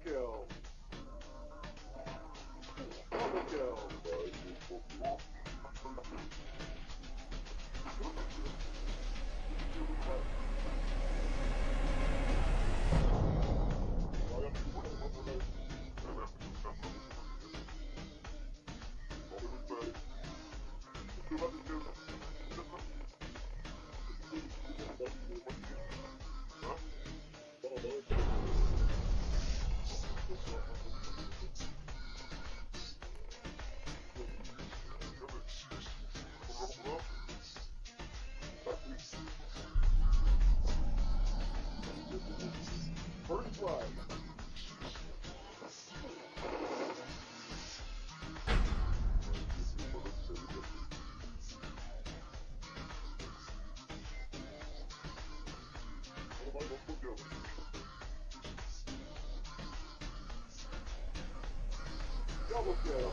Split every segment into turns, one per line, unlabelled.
Triple Kill. was. Double kill.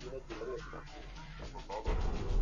Thank you.